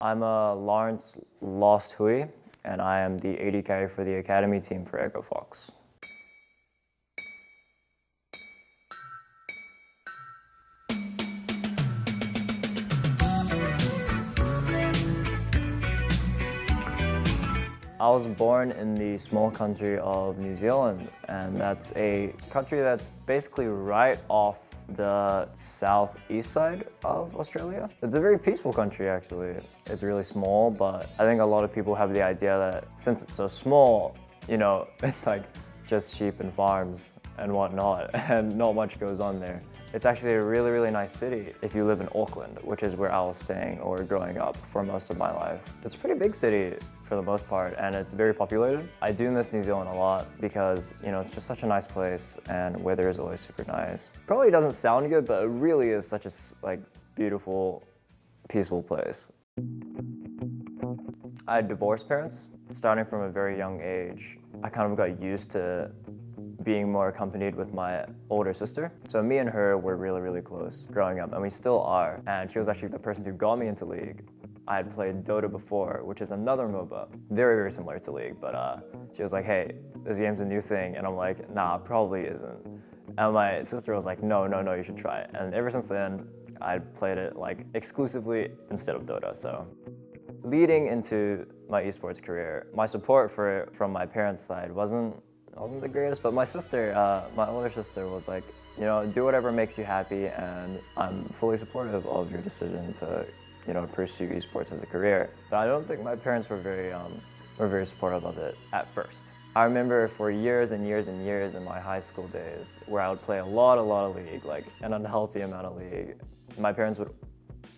I'm a Lawrence Lost Hui, and I am the AD carry for the academy team for Echo Fox. I was born in the small country of New Zealand, and that's a country that's basically right off the southeast side of Australia. It's a very peaceful country, actually. It's really small, but I think a lot of people have the idea that since it's so small, you know, it's like just sheep and farms and whatnot, and not much goes on there. It's actually a really, really nice city if you live in Auckland, which is where I was staying or growing up for most of my life. It's a pretty big city for the most part, and it's very populated. I do miss New Zealand a lot because, you know, it's just such a nice place and weather is always super nice. Probably doesn't sound good, but it really is such a, like, beautiful, peaceful place. I had divorced parents. Starting from a very young age, I kind of got used to being more accompanied with my older sister. So me and her were really, really close growing up, and we still are. And she was actually the person who got me into League. I had played Dota before, which is another MOBA, very, very similar to League, but uh, she was like, hey, this game's a new thing, and I'm like, nah, probably isn't. And my sister was like, no, no, no, you should try it. And ever since then, I played it like exclusively instead of Dota, so. Leading into my esports career, my support for it from my parents' side wasn't wasn't the greatest, but my sister, uh, my older sister was like, you know, do whatever makes you happy and I'm fully supportive of your decision to, you know, pursue esports as a career. But I don't think my parents were very, um, were very supportive of it at first. I remember for years and years and years in my high school days where I would play a lot, a lot of League, like an unhealthy amount of League. My parents would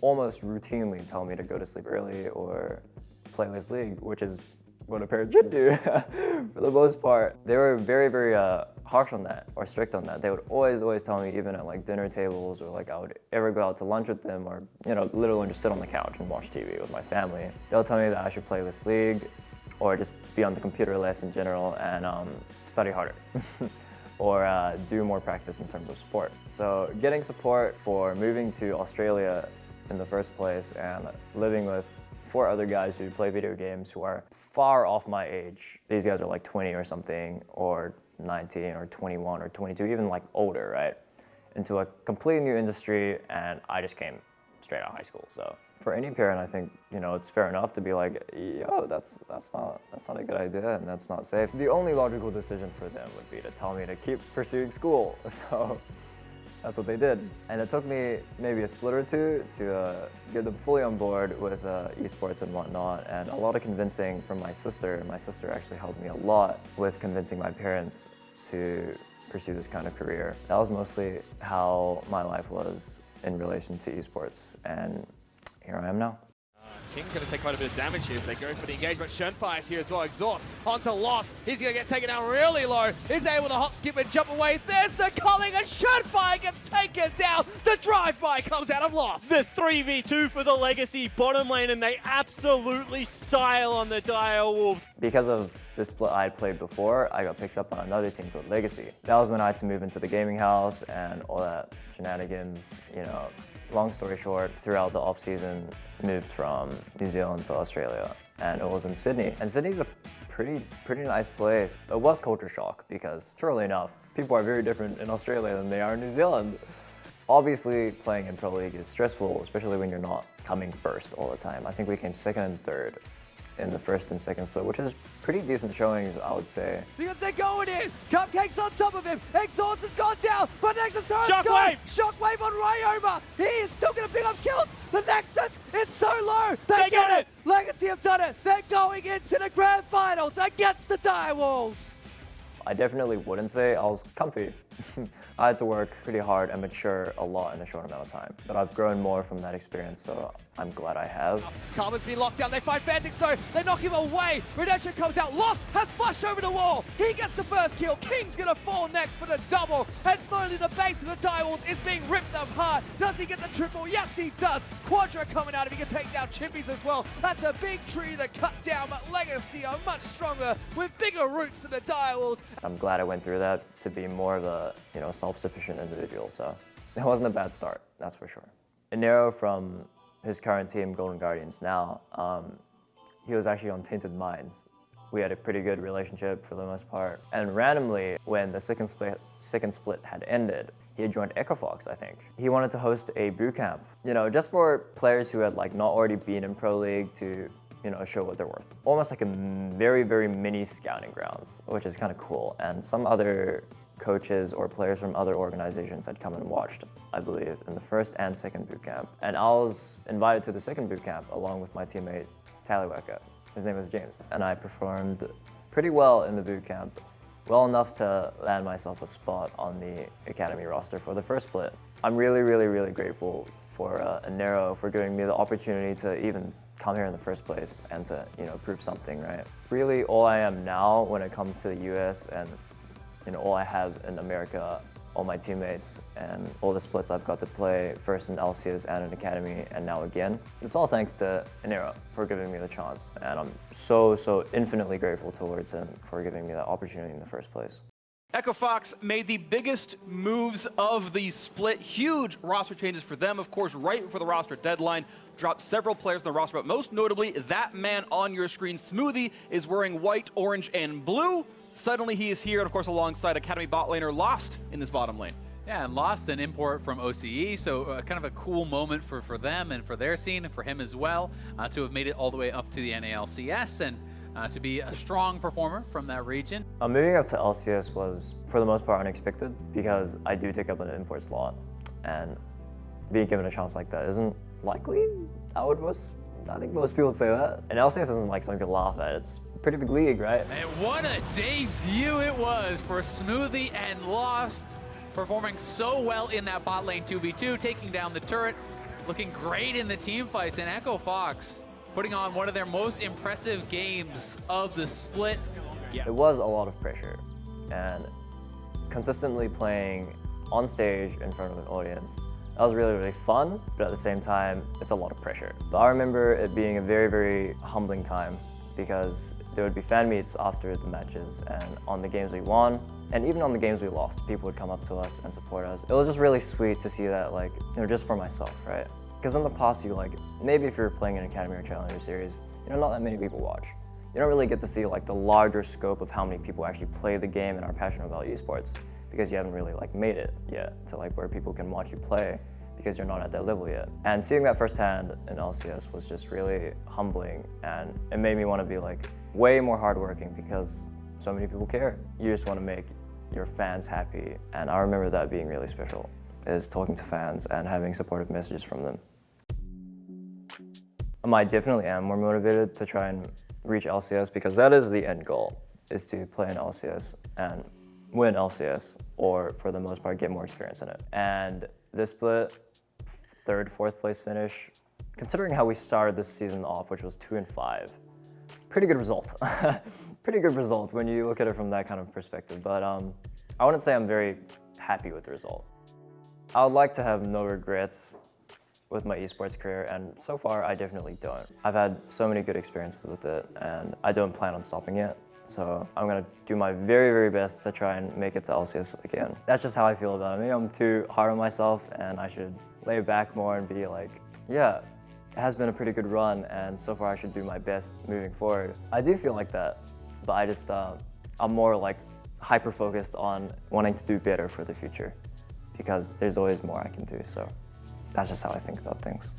almost routinely tell me to go to sleep early or play less League, which is what a parent should do for the most part. They were very, very uh, harsh on that or strict on that. They would always, always tell me even at like dinner tables or like I would ever go out to lunch with them or, you know, literally just sit on the couch and watch TV with my family. They'll tell me that I should play this league or just be on the computer less in general and um, study harder. or uh, do more practice in terms of sport. So getting support for moving to Australia in the first place and living with four other guys who play video games who are far off my age. These guys are like 20 or something, or 19 or 21 or 22, even like older, right? Into a completely new industry, and I just came straight out of high school. So for any parent, I think you know it's fair enough to be like, yo, that's that's not that's not a good idea, and that's not safe. The only logical decision for them would be to tell me to keep pursuing school. So that's what they did. And it took me maybe a split or two to uh, get them fully on board with uh, esports and whatnot, and a lot of convincing from my sister. My sister actually helped me a lot with convincing my parents to pursue this kind of career. That was mostly how my life was in relation to esports, and here I am now. King's going to take quite a bit of damage here as they go for the engagement. Shernfire is here as well. Exhaust onto Loss. He's going to get taken down really low. He's able to hop, skip, and jump away. There's the calling, and Shernfire gets taken down. The drive-by comes out of Loss. The 3v2 for the Legacy bottom lane, and they absolutely style on the Dire Wolves. Because of the split I had played before, I got picked up on another team called Legacy. That was when I had to move into the gaming house and all that shenanigans, you know, long story short, throughout the off-season, moved from New Zealand to Australia, and it was in Sydney. And Sydney's a pretty, pretty nice place. It was culture shock because, surely enough, people are very different in Australia than they are in New Zealand. Obviously, playing in Pro League is stressful, especially when you're not coming first all the time. I think we came second and third in the first and second split, which is pretty decent showings, I would say. Because they're going in! Cupcake's on top of him! Exhaust has gone down! But Nexus turret's Shockwave! gone! Shockwave on Ryoma! He is still going to pick up kills! The Nexus, it's so low! They, they get it. it! Legacy have done it! They're going into the Grand Finals against the Direwolves! I definitely wouldn't say I was comfy. I had to work pretty hard and mature a lot in a short amount of time. But I've grown more from that experience, so I'm glad I have. Karma's been locked down. They find Phantiks though. They knock him away. Redemption comes out. Lost has flushed over the wall. He gets the first kill. King's gonna fall next for the double. And slowly the base of the Direwolves is being ripped apart. Does he get the triple? Yes, he does. Quadra coming out. If he can take down Chippys as well. That's a big tree to cut down. But Legacy are much stronger with bigger roots than the Direwolves. I'm glad I went through that to be more of a you know self-sufficient individual. So it wasn't a bad start, that's for sure. Enero from his current team, Golden Guardians, now, um, he was actually on Tainted Minds. We had a pretty good relationship for the most part. And randomly, when the second split, second split had ended, he had joined Echo Fox, I think. He wanted to host a boot camp, you know, just for players who had like not already been in Pro League to, you know, show what they're worth. Almost like a very, very mini scouting grounds, which is kind of cool. And some other coaches or players from other organizations had come and watched, I believe, in the first and second boot camp. And I was invited to the second boot camp along with my teammate Tyler Weka. His name was James. And I performed pretty well in the boot camp, well enough to land myself a spot on the academy roster for the first split. I'm really, really, really grateful for uh, for giving me the opportunity to even come here in the first place and to, you know, prove something, right? Really, all I am now when it comes to the US and you know, all I have in America, all my teammates, and all the splits I've got to play, first in LCS and in Academy, and now again. It's all thanks to Enero for giving me the chance, and I'm so, so infinitely grateful towards him for giving me that opportunity in the first place. Echo Fox made the biggest moves of the split. Huge roster changes for them, of course, right before the roster deadline. Dropped several players in the roster, but most notably, that man on your screen, Smoothie, is wearing white, orange, and blue. Suddenly he is here, and of course, alongside Academy bot laner Lost in this bottom lane. Yeah, and Lost an import from OCE, so uh, kind of a cool moment for, for them and for their scene and for him as well uh, to have made it all the way up to the NALCS and uh, to be a strong performer from that region. Uh, moving up to LCS was, for the most part, unexpected because I do take up an import slot, and being given a chance like that isn't likely. I would most, I think most people would say that. And LCS isn't like something to laugh at. It's pretty big league, right? And what a debut it was for Smoothie and Lost, performing so well in that bot lane 2v2, taking down the turret, looking great in the team fights, and Echo Fox putting on one of their most impressive games of the split. Yeah. It was a lot of pressure, and consistently playing on stage in front of an audience that was really, really fun, but at the same time, it's a lot of pressure. But I remember it being a very, very humbling time because there would be fan meets after the matches and on the games we won and even on the games we lost, people would come up to us and support us. It was just really sweet to see that like, you know, just for myself, right? Because in the past, you like, maybe if you're playing an Academy or Challenger series, you know, not that many people watch. You don't really get to see like the larger scope of how many people actually play the game and are passionate about esports because you haven't really like made it yet to like where people can watch you play because you're not at that level yet. And seeing that firsthand in LCS was just really humbling and it made me want to be like way more hardworking because so many people care. You just want to make your fans happy and I remember that being really special is talking to fans and having supportive messages from them. Um, I definitely am more motivated to try and reach LCS because that is the end goal, is to play in LCS and win LCS or for the most part get more experience in it. And this split third, fourth place finish. Considering how we started this season off, which was two and five, pretty good result. pretty good result when you look at it from that kind of perspective. But um, I wouldn't say I'm very happy with the result. I would like to have no regrets with my esports career, and so far I definitely don't. I've had so many good experiences with it, and I don't plan on stopping it. So I'm gonna do my very, very best to try and make it to LCS again. That's just how I feel about it. Maybe I'm too hard on myself and I should lay back more and be like, yeah, it has been a pretty good run and so far I should do my best moving forward. I do feel like that, but I just, uh, I'm more like hyper focused on wanting to do better for the future because there's always more I can do. So that's just how I think about things.